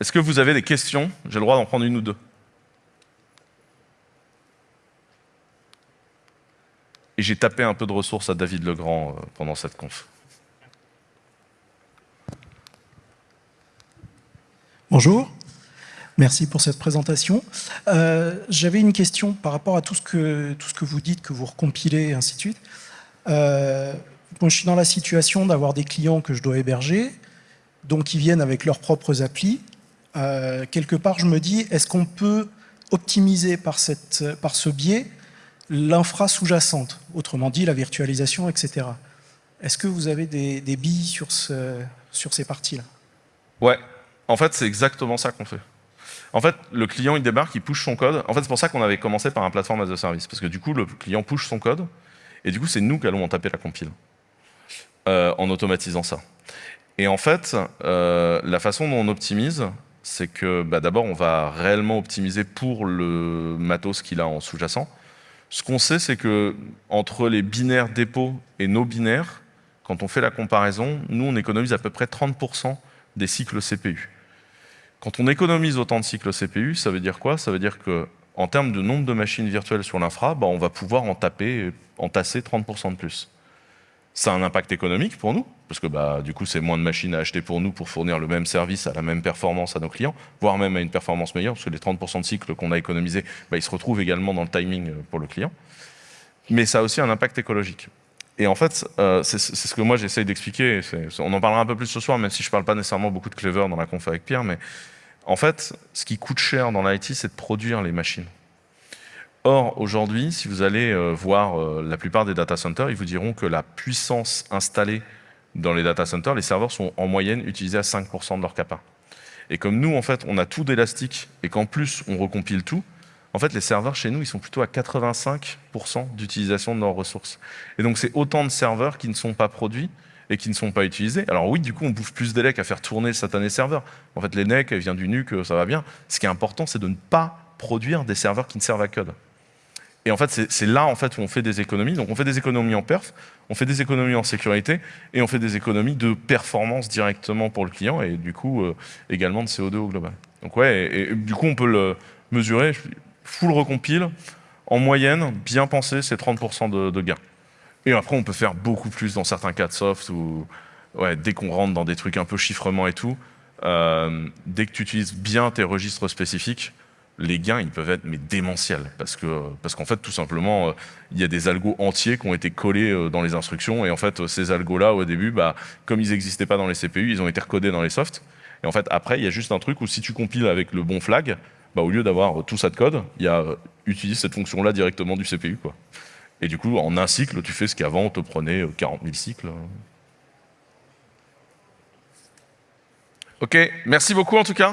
Est-ce que vous avez des questions? J'ai le droit d'en prendre une ou deux. Et j'ai tapé un peu de ressources à David Legrand euh, pendant cette conf. Bonjour, merci pour cette présentation. Euh, J'avais une question par rapport à tout ce, que, tout ce que vous dites, que vous recompilez, et ainsi de suite. Euh, moi, je suis dans la situation d'avoir des clients que je dois héberger, donc ils viennent avec leurs propres applis. Quelque part, je me dis, est-ce qu'on peut optimiser par, cette, par ce biais l'infra sous-jacente, autrement dit la virtualisation, etc. Est-ce que vous avez des, billes sur ces parties-là? Ouais, en fait, c'est exactement ça qu'on fait. En fait, le client, il débarque, il push son code. En fait, c'est pour ça qu'on avait commencé par un plateforme as a service. Parce que du coup, le client push son code, et du coup, c'est nous qui allons en taper la compile, euh, en automatisant ça. Et en fait, euh, la façon dont on optimise, c'est que bah, d'abord, on va réellement optimiser pour le matos qu'il a en sous-jacent. Ce qu'on sait, c'est que entre les binaires dépôt et nos binaires, quand on fait la comparaison, nous, on économise à peu près 30% des cycles CPU. Quand on économise autant de cycles CPU, ça veut dire quoi? Ça veut dire que en termes de nombre de machines virtuelles sur l'infra, bah, on va pouvoir en taper, en tasser 30% de plus. Ça a un impact économique pour nous, parce que bah, du coup, c'est moins de machines à acheter pour nous pour fournir le même service à la même performance à nos clients, voire même à une performance meilleure, parce que les 30% de cycles qu'on a économisés, bah, ils se retrouvent également dans le timing euh, pour le client. Mais ça a aussi un impact écologique. Et en fait, euh, c'est ce que moi j'essaye d'expliquer, on en parlera un peu plus ce soir, même si je ne parle pas nécessairement beaucoup de Clever dans la conf avec Pierre, mais en fait, ce qui coûte cher dans l'IT, c'est de produire les machines. Or, aujourd'hui, si vous allez euh, voir euh, la plupart des data centers, ils vous diront que la puissance installée dans les data centers, les serveurs sont en moyenne utilisés à 5% de leur capa. Et comme nous, en fait, on a tout d'élastique et qu'en plus, on recompile tout, en fait, les serveurs chez nous, ils sont plutôt à 85% d'utilisation de leurs ressources. Et donc, c'est autant de serveurs qui ne sont pas produits et qui ne sont pas utilisés. Alors oui, du coup, on bouffe plus d'élec à faire tourner le satané serveur. En fait, les NEC, elle vient du NUC, ça va bien. Ce qui est important, c'est de ne pas produire des serveurs qui ne servent à code. Et en fait, c'est là en fait, où on fait des économies. Donc on fait des économies en perf, on fait des économies en sécurité, et on fait des économies de performance directement pour le client, et du coup, euh, également de CO2 au global. Donc ouais, et, du coup, on peut le mesurer, full recompile, en moyenne, bien pensé, c'est 30% de, gain. Et après, on peut faire beaucoup plus dans certains cas de soft, où ouais, dès qu'on rentre dans des trucs un peu chiffrement et tout, euh, dès que tu utilises bien tes registres spécifiques, les gains, ils peuvent être mais démentiels. Parce parce qu'en fait, tout simplement, euh, il y a des algos entiers qui ont été collés euh, dans les instructions. Et en fait, ces algos-là, au début, bah, comme ils n'existaient pas dans les CPU, ils ont été recodés dans les softs. Et en fait, après, il y a juste un truc où si tu compiles avec le bon flag, bah, au lieu d'avoir tout ça de code, il y a euh, utilise cette fonction-là directement du CPU. Quoi. Et du coup, en un cycle, tu fais ce qu'avant, on te prenait 40 000 cycles. Ok, merci beaucoup en tout cas.